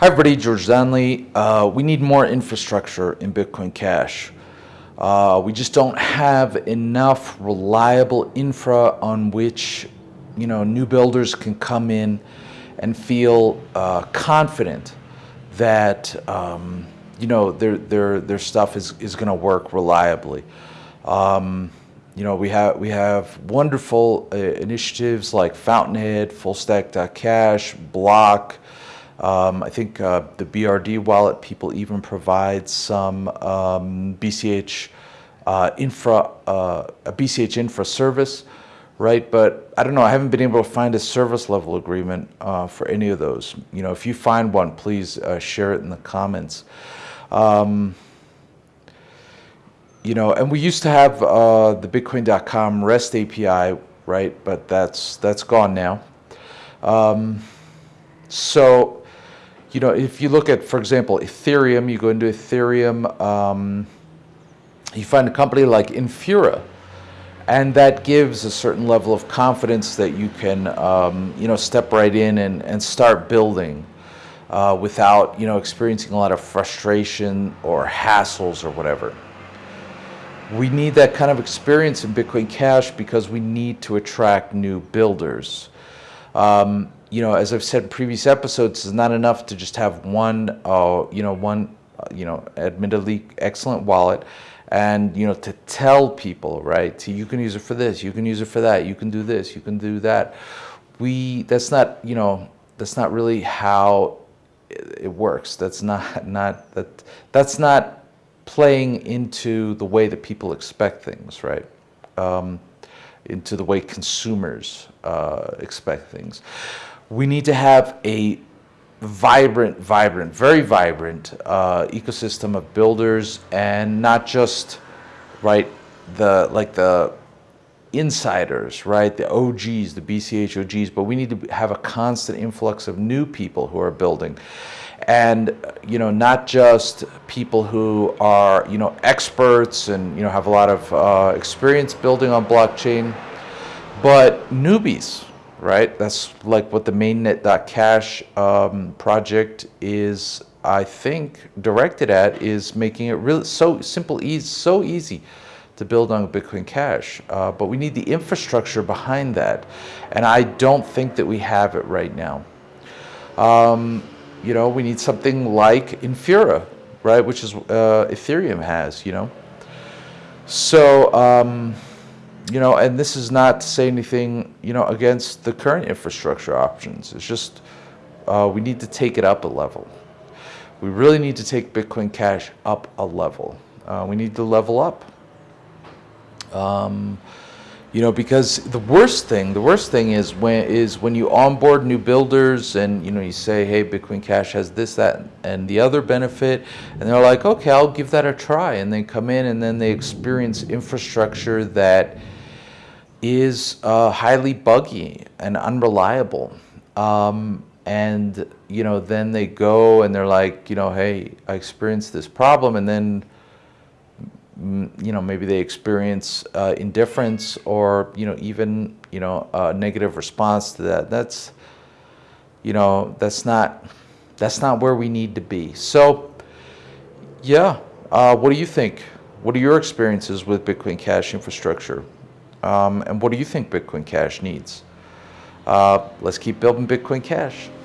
Hi everybody, George Donnelly. Uh, we need more infrastructure in Bitcoin Cash. Uh, we just don't have enough reliable infra on which you know new builders can come in and feel uh, confident that um, you know their their their stuff is is going to work reliably. Um, you know we have we have wonderful uh, initiatives like Fountainhead, FullStack.cash, Block. Um, I think uh, the BRD wallet people even provide some um, BCH uh, infra, uh, a BCH infra service, right? But I don't know, I haven't been able to find a service level agreement uh, for any of those. You know, if you find one, please uh, share it in the comments. Um, you know, and we used to have uh, the Bitcoin.com REST API, right? But that's that's gone now. Um, so you know, if you look at, for example, Ethereum, you go into Ethereum, um, you find a company like Infura, and that gives a certain level of confidence that you can, um, you know, step right in and, and start building uh, without, you know, experiencing a lot of frustration or hassles or whatever. We need that kind of experience in Bitcoin Cash because we need to attract new builders. Um, you know, as I've said in previous episodes, it's not enough to just have one, uh, you know, one, uh, you know, admittedly excellent wallet and, you know, to tell people, right, to, you can use it for this, you can use it for that, you can do this, you can do that. We, that's not, you know, that's not really how it works. That's not, not, that, that's not playing into the way that people expect things, right? Um, into the way consumers uh, expect things we need to have a vibrant, vibrant, very vibrant uh, ecosystem of builders and not just, right, the, like the insiders, right, the OGs, the BCH OGs, but we need to have a constant influx of new people who are building. And, you know, not just people who are, you know, experts and, you know, have a lot of uh, experience building on blockchain, but newbies? That's like what the mainnet.cash um, project is, I think, directed at is making it really so simple, easy, so easy to build on Bitcoin Cash. Uh, but we need the infrastructure behind that. And I don't think that we have it right now. Um, you know, we need something like Infura, right? Which is uh, Ethereum has, you know. So, um, you know, and this is not to say anything, you know, against the current infrastructure options. It's just uh, we need to take it up a level. We really need to take Bitcoin Cash up a level. Uh, we need to level up. Um, you know, because the worst thing, the worst thing is when is when you onboard new builders and you know you say, hey, Bitcoin Cash has this, that, and the other benefit, and they're like, okay, I'll give that a try, and they come in and then they experience infrastructure that is uh, highly buggy and unreliable. Um, and, you know, then they go and they're like, you know, hey, I experienced this problem. And then, you know, maybe they experience uh, indifference or, you know, even, you know, a negative response to that. That's, you know, that's not, that's not where we need to be. So, yeah, uh, what do you think? What are your experiences with Bitcoin Cash infrastructure? Um, and what do you think Bitcoin Cash needs? Uh, let's keep building Bitcoin Cash.